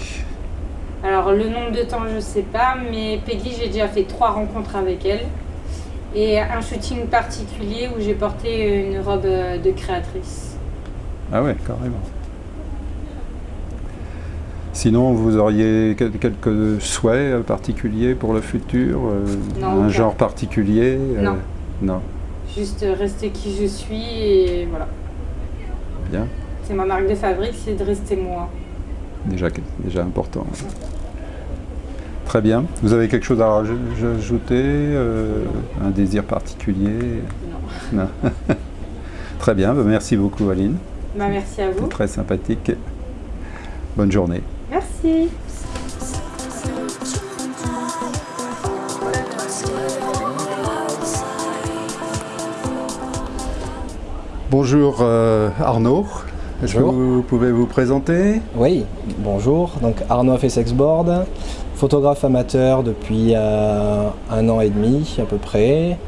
Alors le nombre de temps je sais pas, mais Peggy j'ai déjà fait trois rencontres avec elle. Et un shooting particulier où j'ai porté une robe euh, de créatrice. Ah ouais, carrément. Sinon, vous auriez quel- quelques souhaits euh, particuliers pour le futur euh, Non, Un aucun. genre particulier euh. Non, Juste rester qui je suis et voilà. Bien. C'est ma marque de fabrique, c'est de rester moi. Déjà, déjà important. Très bien. Vous avez quelque chose à ajouter euh, Un désir particulier? Non. Non. Très bien. bah, Merci beaucoup, Aline. Bah, merci à vous. Très sympathique. Bonne journée. Merci. Bonjour euh, Arnaud. Est-ce que vous pouvez vous présenter Oui, bonjour. Donc Arnaud a fait sexboard, photographe amateur depuis euh, un an et demi à peu près.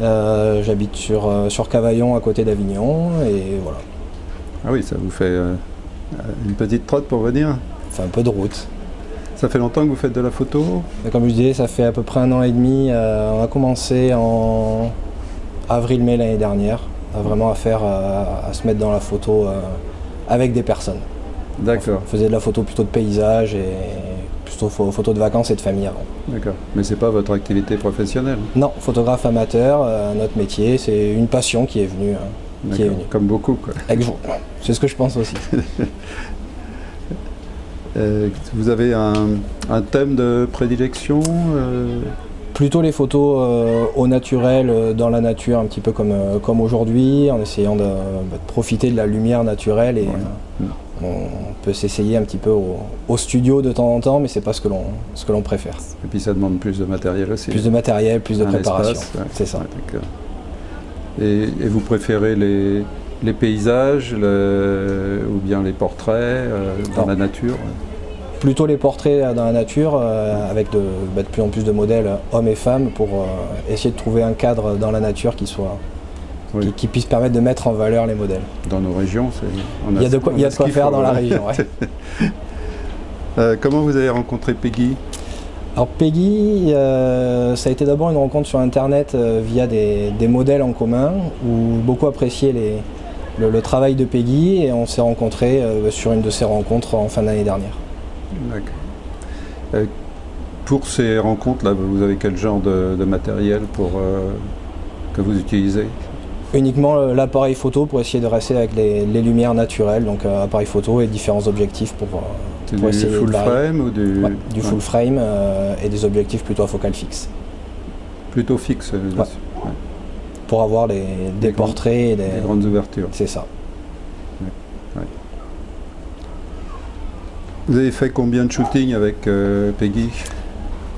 Euh, J'habite sur, sur Cavaillon à côté d'Avignon et voilà. Ah oui, ça vous fait une petite trotte pour venir Fait un peu de route. Ça fait longtemps que vous faites de la photo? Comme je disais, ça fait à peu près un an et demi. on a commencé en avril-mai l'année dernière, à vraiment à faire, euh, à se mettre dans la photo euh, avec des personnes. D'accord, On faisait de la photo plutôt de paysage et plutôt pho- photo de vacances et de famille avant. d'accord. Mais c'est pas votre activité professionnelle? Non, photographe amateur, euh, notre métier, c'est une passion qui est venue. euh, qui est venue. Comme beaucoup, quoi. Avec vous. C'est ce que je pense aussi. Euh, vous avez un, un thème de prédilection euh, Plutôt les photos euh, au naturel, euh, dans la nature, un petit peu comme, euh, comme aujourd'hui, en essayant de, bah, de profiter de la lumière naturelle et euh, on peut s'essayer un petit peu au, au studio de temps en temps, mais c'est pas ce que l'on ce que l'on préfère. Et puis ça demande plus de matériel aussi. Plus de matériel, plus de Un préparation. ouais. C'est ça. Ouais. Et, et vous préférez les, les paysages le- ou bien les portraits dans la nature Plutôt les portraits euh, dans la nature, euh, avec de, bah, de plus en plus de modèles euh, hommes et femmes, pour essayer de trouver un cadre dans la nature qui soit Oui. qui, qui puisse permettre de mettre en valeur les modèles. Dans nos régions, on Il y a de quoi, on il y a de quoi faire faut, dans la région. ouais. Euh, comment vous avez rencontré Peggy? Alors Peggy, euh, ça a été d'abord une rencontre sur Internet euh, via des, des modèles en commun, où beaucoup appréciaient les- le, le travail de Peggy, et on s'est rencontrés sur une de ces rencontres en fin d'année dernière. D'accord. Euh, pour ces rencontres-là, vous avez quel genre de, de matériel pour, euh, que vous utilisez? Uniquement euh, l'appareil photo pour essayer de rester avec les, les lumières naturelles, donc euh, appareil photo et différents objectifs pour, euh, du essayer de full varier. frame ou du, Ouais, du ouais, full frame et des objectifs plutôt à focale fixe, Plutôt fixe. Ouais. pour avoir les- des, portraits et des... Des grandes ouvertures. C'est ça. Vous avez fait combien de shootings avec euh, Peggy?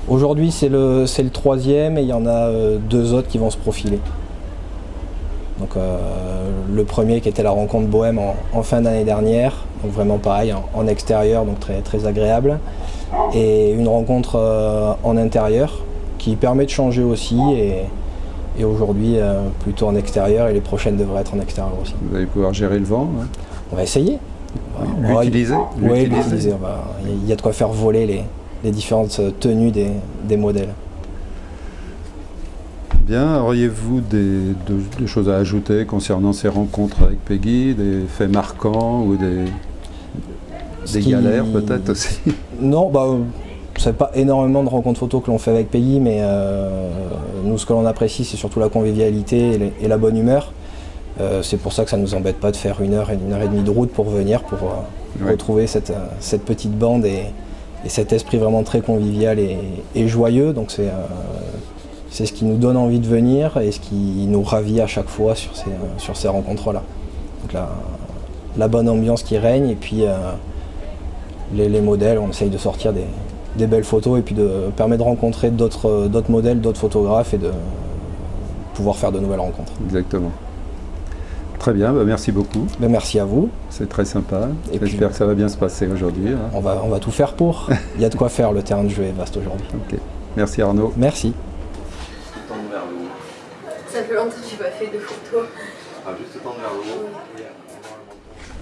Aujourd'hui, c'est le, le troisième et il y en a euh, deux autres qui vont se profiler. Donc, euh, le premier qui était la rencontre bohème en, en fin d'année dernière, donc vraiment pareil, en, en extérieur, donc très, très agréable. Et une rencontre en intérieur qui permet de changer aussi. Et, et aujourd'hui, euh, plutôt en extérieur et les prochaines devraient être en extérieur aussi. Vous allez pouvoir gérer le vent On va essayer. L'utiliser Oui, L'utiliser. va- Il y a de quoi faire voler les, les différentes tenues des, des modèles. Bien, auriez-vous des, de- des choses à ajouter concernant ces rencontres avec Peggy, des faits marquants ou des, des qui- galères peut-être aussi? Non, bah, euh, c'est pas énormément de rencontres photos que l'on fait avec Peggy, mais euh, nous, ce que l'on apprécie, c'est surtout la convivialité et, les- et la bonne humeur. Euh, c'est pour ça que ça ne nous embête pas de faire une heure et une heure et demie de route pour venir, pour euh, Ouais. retrouver cette, euh, cette petite bande et, et cet esprit vraiment très convivial et, et joyeux. Donc c'est c'est ce qui nous donne envie de venir et ce qui nous ravit à chaque fois sur ces, sur ces rencontres-là. Donc la, la bonne ambiance qui règne et puis euh, les, les modèles, on essaye de sortir des, des belles photos et puis de permettre de rencontrer d'autres modèles, d'autres photographes et de pouvoir faire de nouvelles rencontres. Exactement. Très bien, bah merci beaucoup. Ben, merci à vous. C'est très sympa. J'espère que ça va bien se passer aujourd'hui. hein. On va, on va tout faire pour. Il y a de quoi faire, le terrain de jeu est vaste aujourd'hui. Merci Arnaud. Merci. Ça fait longtemps que j'ai pas fait de photos.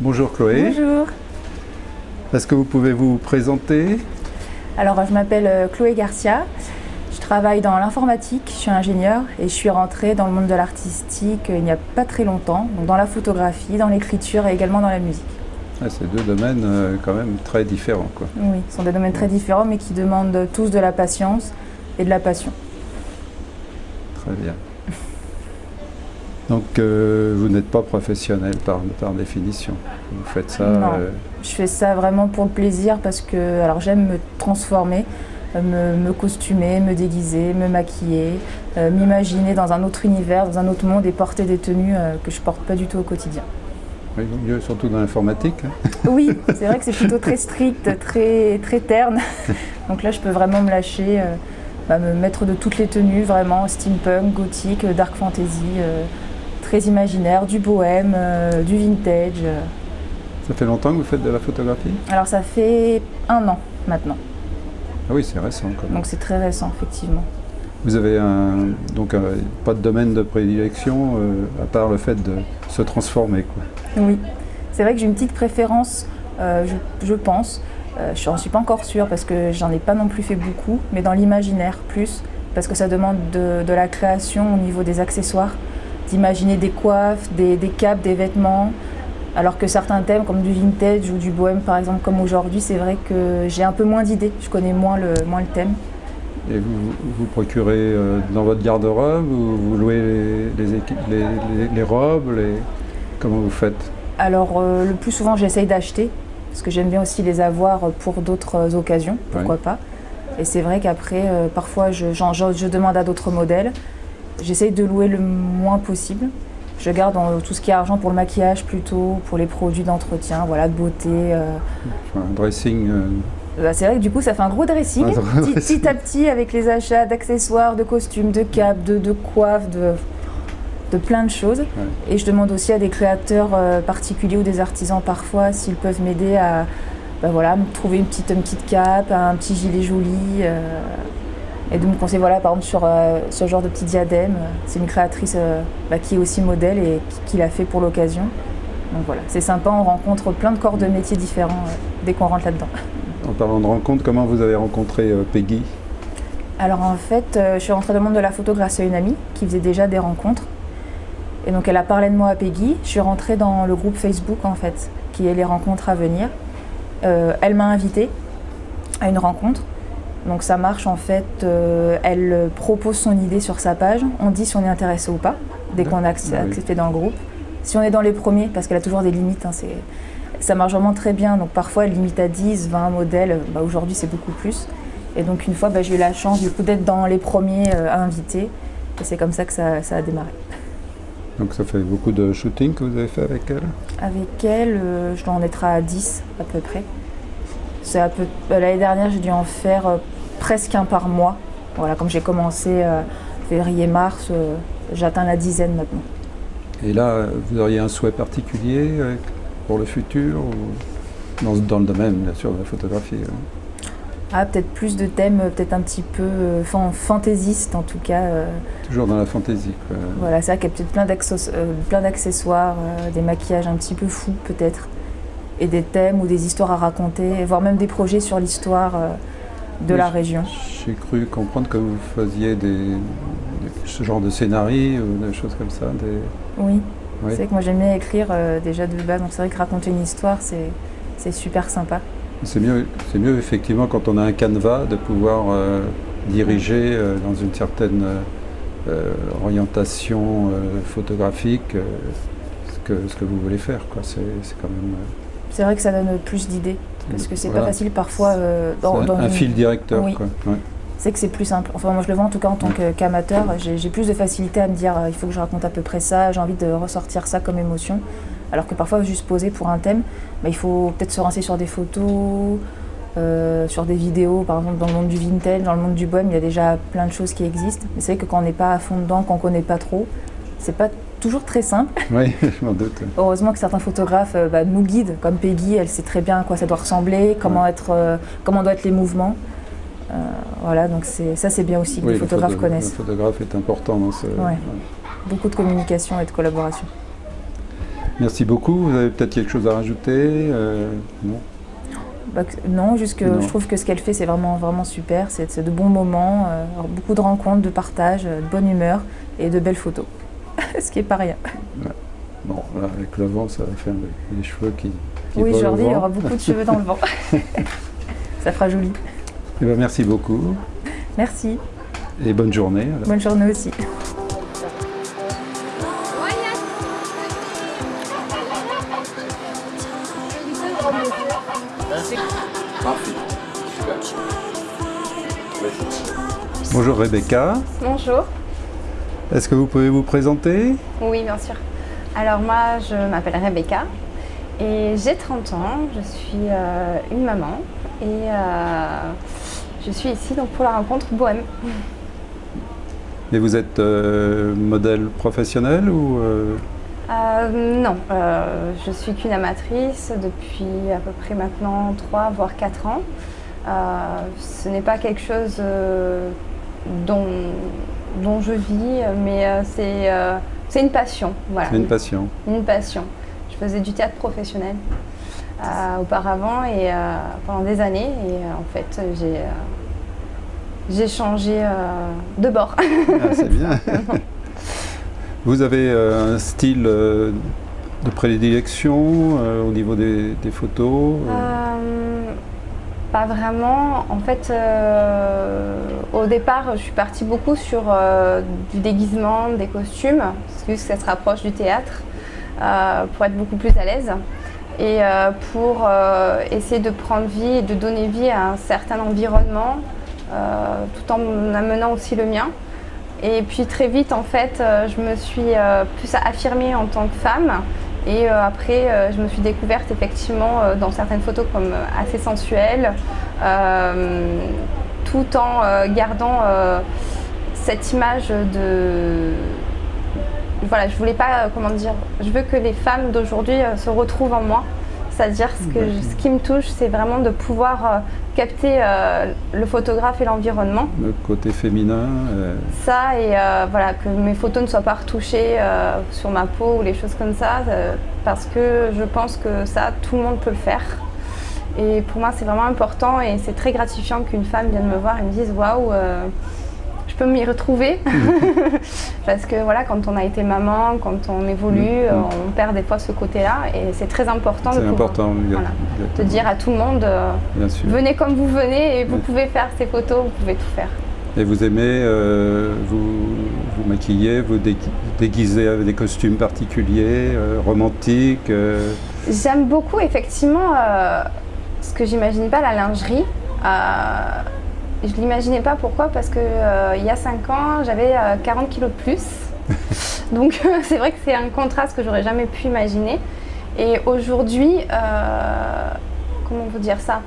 Bonjour Chloé. Bonjour. Est-ce que vous pouvez vous présenter? Alors, je m'appelle euh, Chloé Garcia. Je travaille dans l'informatique, je suis ingénieure et je suis rentrée dans le monde de l'artistique euh, il n'y a pas très longtemps, donc dans la photographie, dans l'écriture et également dans la musique. Ah, C'est deux domaines euh, quand même très différents. Quoi. Oui, ce sont des domaines très différents mais qui demandent tous de la patience et de la passion. Très bien. Donc euh, vous n'êtes pas professionnel par, par définition. Vous faites ça. non, euh, je fais ça vraiment pour le plaisir parce que alors j'aime me transformer, me, me costumer, me déguiser, me maquiller, euh, m'imaginer dans un autre univers, dans un autre monde et porter des tenues euh, que je porte pas du tout au quotidien. oui, mieux, surtout dans l'informatique. hein. Oui, c'est vrai que c'est plutôt très strict, très, très terne. Donc là, je peux vraiment me lâcher, euh, bah, me mettre de toutes les tenues, vraiment steampunk, gothique, euh, dark fantasy, euh, très imaginaire, du bohème, euh, du vintage. euh. Ça fait longtemps que vous faites de la photographie? Alors ça fait un an maintenant. Ah oui, c'est récent quand même. Donc c'est très récent, effectivement. Vous avez un, donc un- pas de domaine de prédilection euh, à part le fait de se transformer. Quoi. Oui, c'est vrai que j'ai une petite préférence, euh, je, je pense. Euh, je n'en suis pas encore sûre parce que j'en ai pas non plus fait beaucoup, mais dans l'imaginaire plus, parce que ça demande de, de la création au niveau des accessoires, d'imaginer des coiffes, des, des capes, des vêtements. Alors que certains thèmes comme du vintage ou du bohème par exemple comme aujourd'hui, c'est vrai que j'ai un peu moins d'idées, je connais moins le, moins le thème. Et vous vous procurez euh, dans votre garde-robe ou vous louez les, les, robes. Comment vous faites? Alors euh, le plus souvent j'essaye d'acheter, parce que j'aime bien aussi les avoir pour d'autres occasions, pourquoi Ouais. pas. Et c'est vrai qu'après, euh, parfois je, j'en- je demande à d'autres modèles. J'essaye de louer le moins possible. Je garde en- tout ce qui est argent pour le maquillage plutôt, pour les produits d'entretien, voilà, de beauté. euh. Un dressing euh, Bah, c'est vrai que du coup ça fait un gros dressing, Un petit, à petit avec les achats d'accessoires, de costumes, de capes, de, de coiffes, de, de plein de choses. Et je demande aussi à des créateurs euh, particuliers ou des artisans parfois s'ils peuvent m'aider à bah voilà, me trouver une petite, une petite cape, un petit gilet joli. Euh, et de me conseiller, voilà, par exemple, sur euh, ce genre de petit diadème. C'est une créatrice euh, bah, qui est aussi modèle et qui, qui l'a fait pour l'occasion. Donc voilà, c'est sympa, on rencontre plein de corps de métiers différents euh, dès qu'on rentre là-dedans. En parlant de rencontre, comment vous avez rencontré euh, Peggy? Alors en fait, euh, je suis rentrée dans le monde de la photo grâce à une amie qui faisait déjà des rencontres. Et donc elle a parlé de moi à Peggy. Je suis rentrée dans le groupe Facebook en fait, qui est les rencontres à venir. Euh, elle m'a invitée à une rencontre. Donc ça marche en fait, euh, elle propose son idée sur sa page, on dit si on est intéressé ou pas, dès qu'on a Ah oui. accepté dans le groupe. Si on est dans les premiers, parce qu'elle a toujours des limites, hein, ça marche vraiment très bien. Donc parfois elle limite à 10, 20 modèles, Bah, aujourd'hui c'est beaucoup plus. Et donc une fois bah, j'ai eu la chance du coup d'être dans les premiers euh, à inviter. Et c'est comme ça que ça, ça a démarré. Donc ça fait beaucoup de shooting que vous avez fait avec elle? Avec elle, euh, je dois en être à 10 à peu près. Peu- euh, L'année dernière, j'ai dû en faire euh, presque un par mois. Voilà, comme j'ai commencé euh, février-mars, j'atteins la dizaine maintenant. Et là, vous auriez un souhait particulier pour le futur ou dans, dans le domaine, bien sûr, de la photographie hein? Ah, peut-être plus de thèmes, peut-être un petit peu euh, fan- fantaisistes en tout cas. Toujours dans la fantaisie. quoi. Voilà, c'est vrai qu'il y a peut-être plein d'access- plein d'accessoires, euh, des maquillages un petit peu fous peut-être, et des thèmes ou des histoires à raconter, voire même des projets sur l'histoire euh, de Oui, la région. J'ai cru comprendre que vous faisiez des, ce genre de scénarii ou des choses comme ça. Des... Oui, Oui. c'est que moi j'aime bien écrire euh, déjà de base, donc c'est vrai que raconter une histoire c'est super sympa. C'est mieux, mieux effectivement quand on a un canevas de pouvoir euh, diriger euh, dans une certaine euh, euh, orientation euh, photographique euh, ce, que, ce que vous voulez faire. C'est, quand même euh, C'est vrai que ça donne plus d'idées, parce que c'est Voilà. pas facile parfois euh, dans, un, dans un une- fil directeur. Oui. quoi. Ouais. C'est que c'est plus simple. Enfin, moi, je le vois en tout cas en tant qu'amateur. J'ai j'ai plus de facilité à me dire euh, il faut que je raconte à peu près ça, j'ai envie de ressortir ça comme émotion. Alors que parfois, juste poser pour un thème, bah, il faut peut-être se rincer sur des photos, euh, sur des vidéos. Par exemple, dans le monde du vintage, dans le monde du bohème, il y a déjà plein de choses qui existent. Mais c'est vrai que quand on n'est pas à fond dedans, qu'on ne connaît pas trop, c'est pas toujours très simple. Oui, je m'en doute. Heureusement que certains photographes euh, bah, nous guident, comme Peggy, elle sait très bien à quoi ça doit ressembler, comment, être, euh, comment doivent être les mouvements. Euh, voilà, donc c'est- ça c'est bien aussi que Oui, les le photographes photo- connaissent. Le photographe est important dans ce. Ouais. Beaucoup de communication et de collaboration. Merci beaucoup. Vous avez peut-être quelque chose à rajouter euh, Non? Bah, non, juste que Non. je trouve que ce qu'elle fait c'est vraiment, vraiment super. C'est de bons moments, euh, beaucoup de rencontres, de partage, de bonne humeur et de belles photos. ce qui est pas rien. Bon, là, avec le vent, ça va faire les, les cheveux qui. qui oui, aujourd'hui il y aura beaucoup de cheveux dans le vent. ça fera joli. Eh ben, merci beaucoup Merci. et bonne journée. alors. Bonne journée aussi. Bonjour Rebecca. Bonjour. Est-ce que vous pouvez vous présenter? Oui, bien sûr. Alors moi, je m'appelle Rebecca et j'ai 30 ans. Je suis euh, une maman et euh, je suis ici donc pour la rencontre Bohème. Et vous êtes euh, modèle professionnel ou non, je suis qu'une amatrice depuis à peu près maintenant 3 voire 4 ans. Ce n'est pas quelque chose dont, dont je vis, mais euh, c'est euh, c'est une passion. Voilà. C'est une passion. Une passion. Je faisais du théâtre professionnel euh, auparavant et pendant des années et en fait j'ai j'ai changé de bord. Ah, c'est bien. Vous avez un style de prédilection au niveau des, des photos Euh, pas vraiment. En fait, euh, au départ, je suis partie beaucoup sur euh, du déguisement, des costumes, vu que ça se rapproche du théâtre, euh, pour être beaucoup plus à l'aise. Et pour essayer de prendre vie et de donner vie à un certain environnement, tout en amenant aussi le mien. Et puis très vite, en fait, je me suis plus affirmée en tant que femme. Et euh, après, euh, je me suis découverte effectivement euh, dans certaines photos comme assez sensuelle, euh, tout en gardant cette image de... Voilà, je voulais pas, comment dire, je veux que les femmes d'aujourd'hui se retrouvent en moi. C'est-à-dire ce, que je- ce qui me touche, c'est vraiment de pouvoir euh, capter euh, le photographe et l'environnement. le côté féminin euh, Ça et euh, voilà, que mes photos ne soient pas retouchées sur ma peau ou les choses comme ça, parce que je pense que ça, tout le monde peut le faire. Et pour moi, c'est vraiment important et c'est très gratifiant qu'une femme vienne me voir et me dise waouh, peux m'y retrouver. parce que voilà, quand on a été maman, quand on évolue, Mm. euh, on perd des fois ce côté-là et c'est très important de pouvoir important. voilà, de dire à tout le monde euh, venez comme vous venez et vous Oui. pouvez faire ces photos, vous pouvez tout faire. Et vous aimez euh, vous, vous maquiller, vous dégui- déguiser avec des costumes particuliers, euh, romantiques euh, J'aime beaucoup effectivement ce que j'imagine pas, la lingerie. Euh, je l'imaginais pas pourquoi? Parce que euh, il y a 5 ans j'avais euh, 40 kilos de plus. Donc c'est vrai que c'est un contraste que j'aurais jamais pu imaginer. Et aujourd'hui, euh, comment vous dire ça?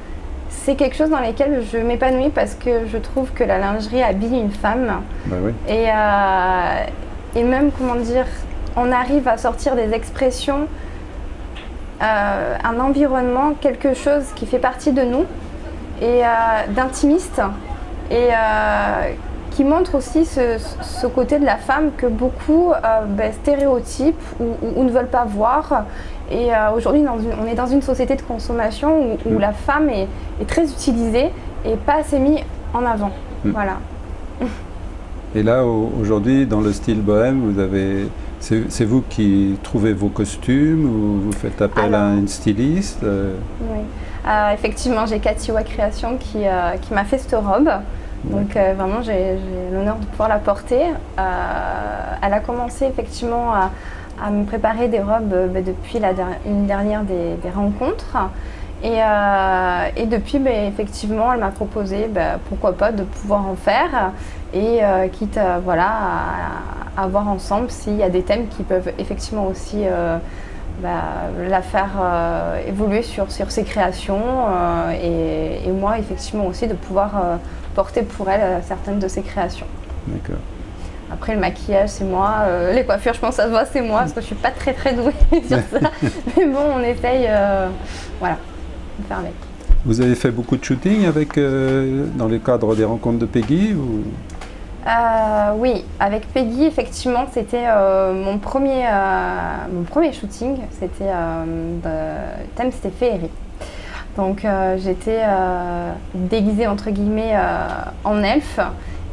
C'est quelque chose dans lequel je m'épanouis parce que je trouve que la lingerie habille une femme. bah oui. Et, euh, et même, comment dire, on arrive à sortir des expressions, euh, un environnement, quelque chose qui fait partie de nous, et euh, d'intimiste, et euh, qui montre aussi ce, ce côté de la femme que beaucoup euh, ben, stéréotypent ou, ou- ou ne veulent pas voir. Et euh, aujourd'hui, on est dans une société de consommation où, où Mm. la femme est, est très utilisée et pas assez mise en avant. Mm. Voilà. Et là, au- aujourd'hui, dans le style bohème, vous avez, c'est vous qui trouvez vos costumes ou vous faites appel à une styliste euh, Oui. Euh, effectivement, j'ai Katiwa Création qui, euh, qui m'a fait cette robe. Donc euh, vraiment, j'ai l'honneur de pouvoir la porter. Elle a commencé effectivement à, me préparer des robes bah, depuis la une dernière des, rencontres. Et, et depuis, bah, effectivement, elle m'a proposé, bah, pourquoi pas, de pouvoir en faire. Et quitte voilà, à, voir ensemble s'il y a des thèmes qui peuvent effectivement aussi bah, la faire euh, évoluer sur, sur ses créations euh, et, et moi effectivement aussi de pouvoir euh, porter pour elle certaines de ses créations. D'accord. Après le maquillage c'est moi, les coiffures je pense ça se voit c'est moi parce que je suis pas très très douée sur ça. Mais bon on essaye voilà, de faire avec. Vous avez fait beaucoup de shooting avec, dans le cadre des rencontres de Peggy ou... Euh, oui, avec Peggy, effectivement, c'était euh, mon, premier, euh, mon premier shooting. C'était le thème, c'était féerie. Donc j'étais déguisée entre guillemets en elfe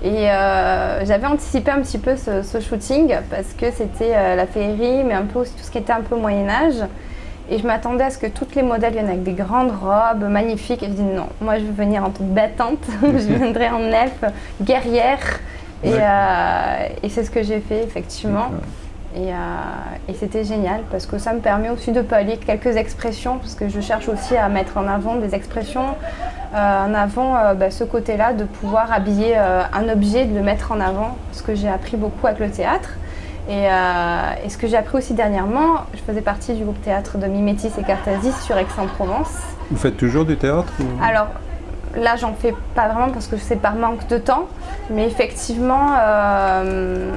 et j'avais anticipé un petit peu ce, shooting parce que c'était la féerie, mais un peu aussi tout ce qui était un peu Moyen Âge. Et je m'attendais à ce que toutes les modèles viennent avec des grandes robes magnifiques. Et je dis non, moi je veux venir en toute battante. je viendrai en elfe, guerrière. Et, euh, et c'est ce que j'ai fait effectivement. Et, euh, et c'était génial parce que ça me permet aussi de pallier quelques expressions parce que je cherche aussi à mettre en avant des expressions, euh, en avant bah, ce côté-là de pouvoir habiller un objet, de le mettre en avant, ce que j'ai appris beaucoup avec le théâtre. Et, et ce que j'ai appris aussi dernièrement, je faisais partie du groupe théâtre de Mimétis et Cartasis sur Aix-en-Provence. Vous faites toujours du théâtre ou- Alors là, j'en fais pas vraiment parce que c'est par manque de temps, mais effectivement, euh,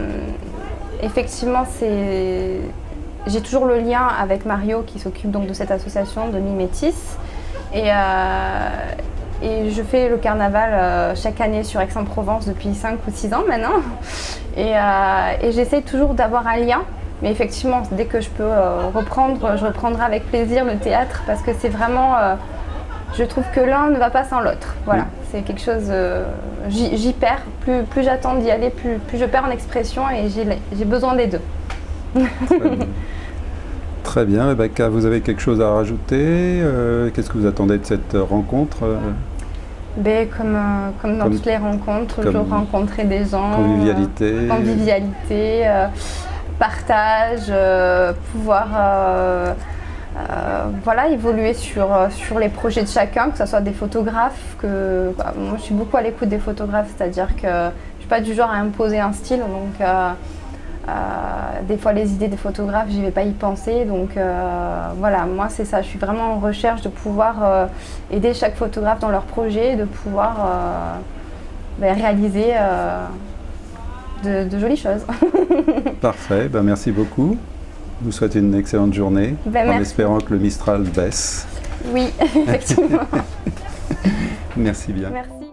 effectivement, c'est j'ai toujours le lien avec Mario qui s'occupe donc de cette association de Mimétis. Et, et je fais le carnaval chaque année sur Aix-en-Provence depuis 5 ou 6 ans maintenant. Et, et j'essaie toujours d'avoir un lien mais effectivement, dès que je peux reprendre, je reprendrai avec plaisir le théâtre parce que c'est vraiment je trouve que l'un ne va pas sans l'autre. Voilà, c'est quelque chose, euh, j'y perds. Plus, plus j'attends d'y aller, plus, plus, je perds en expression et j'ai besoin des deux. Très bien. Rebecca, vous avez quelque chose à rajouter euh, Qu'est-ce que vous attendez de cette rencontre euh? ben, comme, comme dans toutes les rencontres, toujours rencontrer des gens. Convivialité. convivialité, partage, pouvoir euh, voilà, évoluer sur, euh, sur les projets de chacun, que ce soit des photographes, que bah, moi je suis beaucoup à l'écoute des photographes, c'est-à-dire que je ne suis pas du genre à imposer un style, donc euh, des fois les idées des photographes, je vais pas y penser, donc voilà, moi c'est ça, je suis vraiment en recherche de pouvoir aider chaque photographe dans leur projet, de pouvoir ben, réaliser de, jolies choses. Parfait, ben, merci beaucoup vous souhaite une excellente journée ben, en espérant que le Mistral baisse. Oui, effectivement. merci bien. Merci.